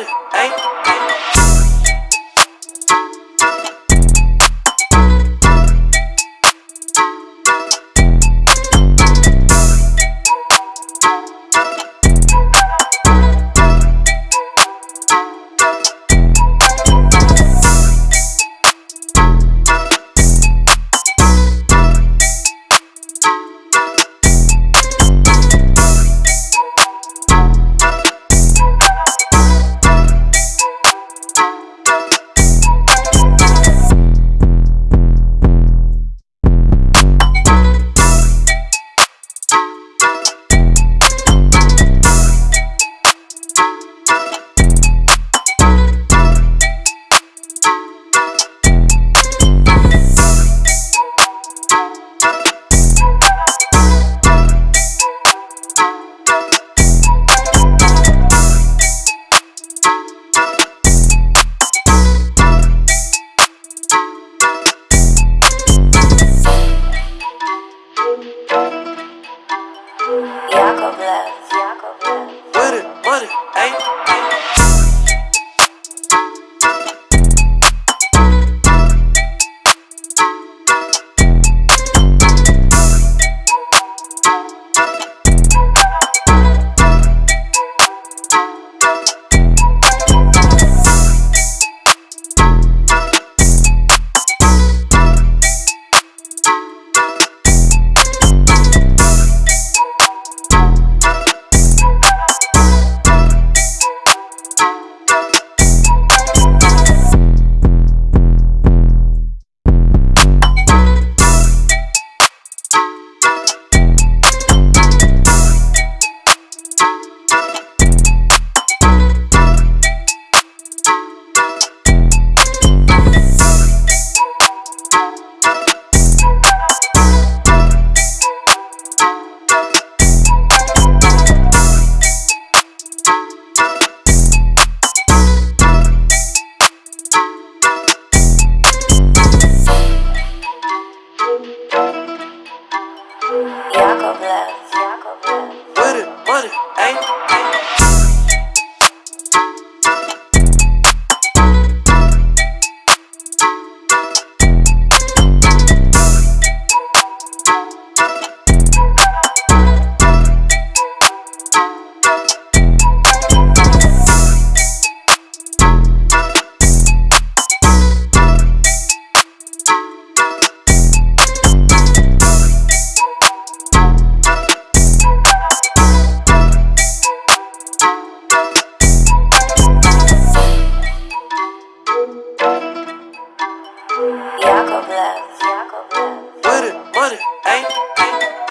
Hey. Yakov left. With it, with it, ayy. Money, Yakovlev. Yakovlev. With it, money, ain't.